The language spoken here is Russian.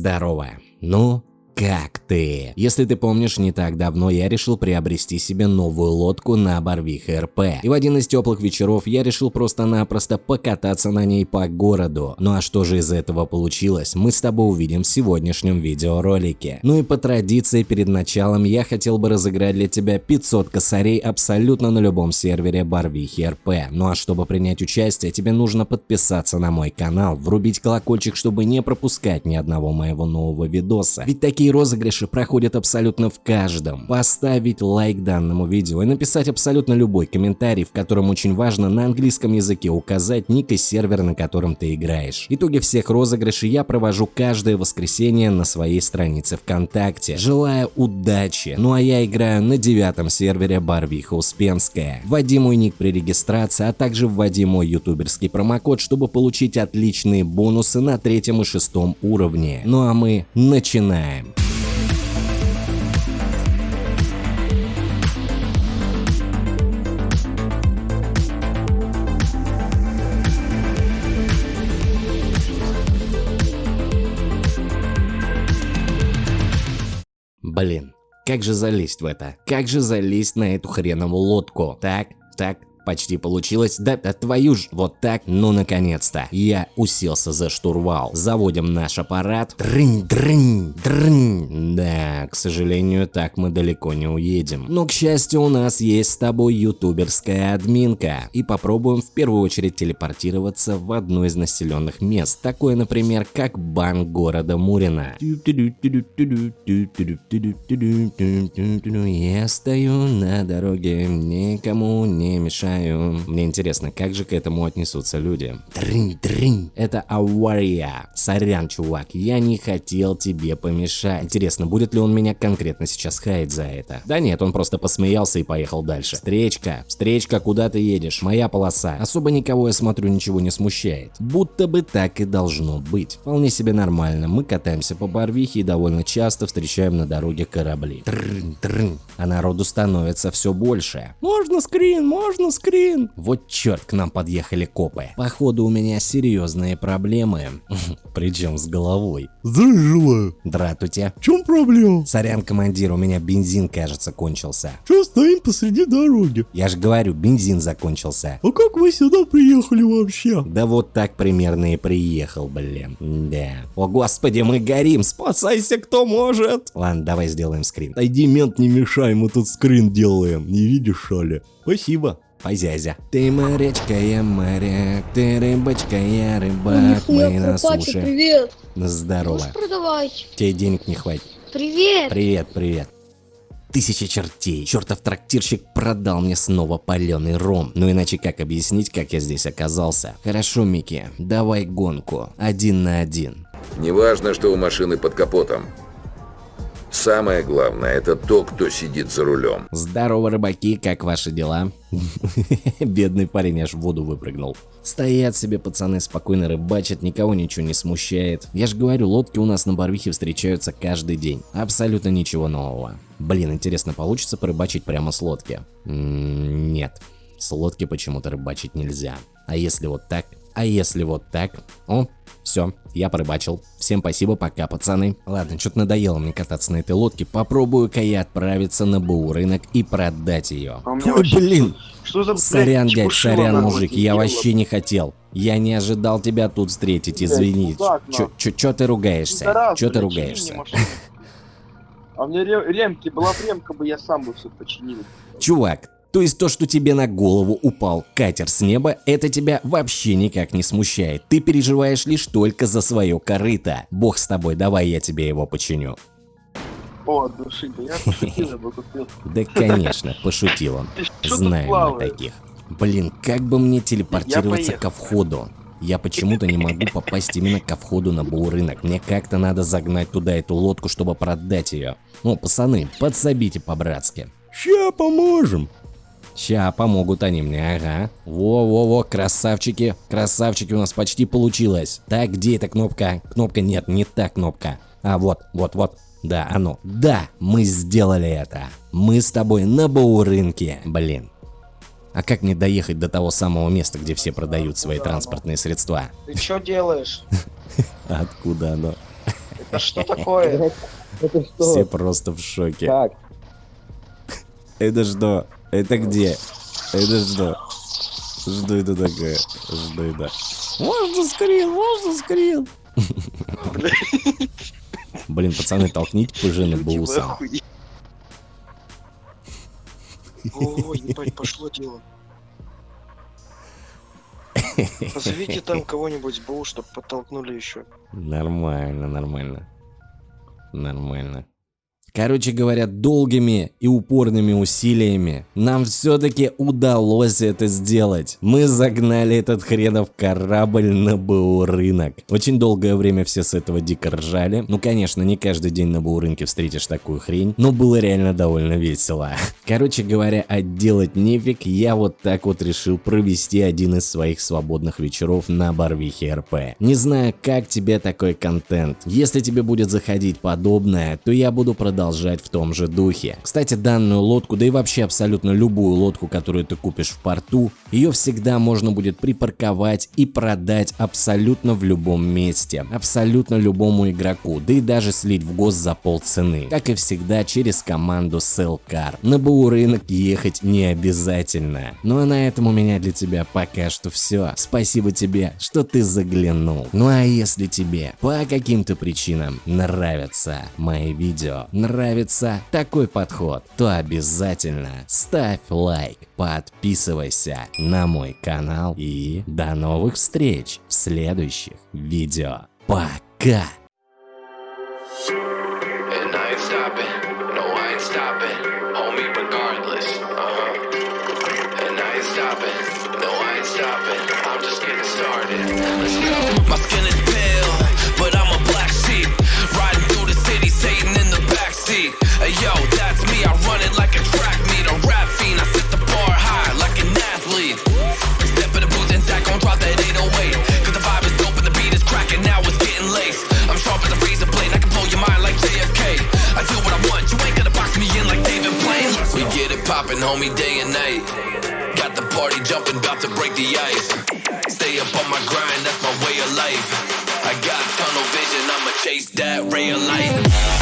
Здорово. Ну, как ты? Если ты помнишь, не так давно я решил приобрести себе новую лодку на Барвиха РП. И в один из теплых вечеров я решил просто-напросто покататься на ней по городу. Ну а что же из этого получилось, мы с тобой увидим в сегодняшнем видеоролике. Ну и по традиции перед началом я хотел бы разыграть для тебя 500 косарей абсолютно на любом сервере Барвихи РП. Ну а чтобы принять участие, тебе нужно подписаться на мой канал, врубить колокольчик, чтобы не пропускать ни одного моего нового видоса. Ведь такие Такие розыгрыши проходят абсолютно в каждом. Поставить лайк данному видео и написать абсолютно любой комментарий, в котором очень важно на английском языке указать ник и сервер, на котором ты играешь. Итоги всех розыгрышей я провожу каждое воскресенье на своей странице ВКонтакте. Желаю удачи. Ну а я играю на девятом сервере Барвиха Успенская. Вводи мой ник при регистрации, а также вводи мой ютуберский промокод, чтобы получить отличные бонусы на третьем и шестом уровне. Ну а мы начинаем. Блин, как же залезть в это? Как же залезть на эту хреновую лодку? Так, так, Почти получилось. Да, да твою ж, вот так, ну наконец-то. Я уселся за штурвал. Заводим наш аппарат. Дрынь, дрынь, дрынь. Да, к сожалению, так мы далеко не уедем. Но, к счастью, у нас есть с тобой ютуберская админка. И попробуем в первую очередь телепортироваться в одно из населенных мест. Такое, например, как банк города Мурина. Я стою на дороге, никому не мешаю знаю. Мне интересно, как же к этому отнесутся люди. Дрынь. Это авария. Сорян, чувак, я не хотел тебе помешать. Интересно, будет ли он меня конкретно сейчас хаять за это? Да нет, он просто посмеялся и поехал дальше. Встречка, встречка, куда ты едешь? Моя полоса. Особо никого, я смотрю, ничего не смущает. Будто бы так и должно быть. Вполне себе нормально. Мы катаемся по Барвихе и довольно часто встречаем на дороге корабли. Трынь, трынь. А народу становится все больше. Можно скрин, можно скрин скрин. Вот черт, к нам подъехали копы. Походу у меня серьезные проблемы. Причем с головой. Здравия Дратуйте. В чем проблема? Сорян, командир, у меня бензин, кажется, кончился. Че стоим посреди дороги? Я же говорю, бензин закончился. А как вы сюда приехали вообще? Да вот так примерно и приехал, блин. Да. О господи, мы горим, спасайся кто может. Ладно, давай сделаем скрин. Отойди, мент, не мешай, мы тут скрин делаем. Не видишь, что ли? Спасибо. Позязя. Ты морячка, я моряк, ты рыбочка, я рыбак, Нихуя, мы на Купачи, суше. привет. Здорово. Можешь продавать? Тебе денег не хватит. Привет. Привет, привет. Тысяча чертей. Чертов трактирщик продал мне снова паленый ром. Ну иначе как объяснить, как я здесь оказался? Хорошо, Микки, давай гонку. Один на один. Неважно, что у машины под капотом. Самое главное, это то, кто сидит за рулем. Здорово, рыбаки, как ваши дела? Бедный парень аж в воду выпрыгнул. Стоят себе пацаны, спокойно рыбачат, никого ничего не смущает. Я же говорю, лодки у нас на Барвихе встречаются каждый день. Абсолютно ничего нового. Блин, интересно, получится порыбачить прямо с лодки? М -м нет, с лодки почему-то рыбачить нельзя. А если вот так? А если вот так? О, все, я порыбачил. Всем спасибо, пока, пацаны. Ладно, что-то надоело мне кататься на этой лодке. Попробую-ка я отправиться на БУ рынок и продать ее. А Ой, вообще блин. Что за, Сорян, дядь, сорян, мужик, я вообще не хотел. Я не ожидал тебя тут встретить, извини. мудак, Чё, ты ругаешься? Чё ты мне ругаешься? А ре- ремки, была ремка бы, я сам бы все починил. Чувак, то есть то, что тебе на голову упал катер с неба, это тебя вообще никак не смущает. Ты переживаешь лишь только за свое корыто. Бог с тобой, давай я тебе его починю. О, от души, да я пошутил, я бы купил. Да, конечно, пошутил он. Знаем мы таких. Блин, как бы мне телепортироваться ко входу? Я почему-то не могу попасть именно ко входу на рынок. Мне как-то надо загнать туда эту лодку, чтобы продать ее. Ну, пацаны, подсобите по-братски. Ща поможем. Ща помогут они мне, ага. Во-во-во, красавчики. Красавчики, у нас почти получилось. Так, где эта кнопка? Кнопка нет, не та кнопка. А, вот, вот, вот. Да, оно. Да, мы сделали это. Мы с тобой на рынке. Блин. А как мне доехать до того самого места, где все продают свои транспортные средства? Ты что делаешь? Откуда оно? Что такое? Это Все что? просто в шоке. Как? Это что? Это где? Это что? Что это такое? Что это? Можно скрин, можно скрин. Блин, пацаны, толкните пыжины Люди, вы бусом. охуели. О, ебать, пошло дело. Позовите там кого-нибудь БУ, чтобы подтолкнули еще. Нормально, нормально. Нормально. Короче говоря, долгими и упорными усилиями нам все-таки удалось это сделать. Мы загнали этот хренов корабль на БУ рынок. Очень долгое время все с этого дико ржали. Ну, конечно, не каждый день на БУ рынке встретишь такую хрень, но было реально довольно весело. Короче говоря, отделать нефиг, я вот так вот решил провести один из своих свободных вечеров на Барвихе РП. Не знаю, как тебе такой контент. Если тебе будет заходить подобное, то я буду продолжать в том же духе. Кстати, данную лодку, да и вообще абсолютно любую лодку, которую ты купишь в порту, ее всегда можно будет припарковать и продать абсолютно в любом месте, абсолютно любому игроку, да и даже слить в гос за полцены. Как и всегда, через команду Sellcar. На БУ рынок ехать не обязательно. Ну а на этом у меня для тебя пока что все. Спасибо тебе, что ты заглянул. Ну а если тебе по каким-то причинам нравятся мои видео, нравится такой подход, то обязательно ставь лайк, подписывайся на мой канал и до новых встреч в следующих видео. Пока! Uh. My skin is pale, but I'm a black sheep. Poppin', homie, day and night. Got the party jumping, about to break the ice. Stay up on my grind, that's my way of life. I got tunnel vision, I'ma chase that ray of light.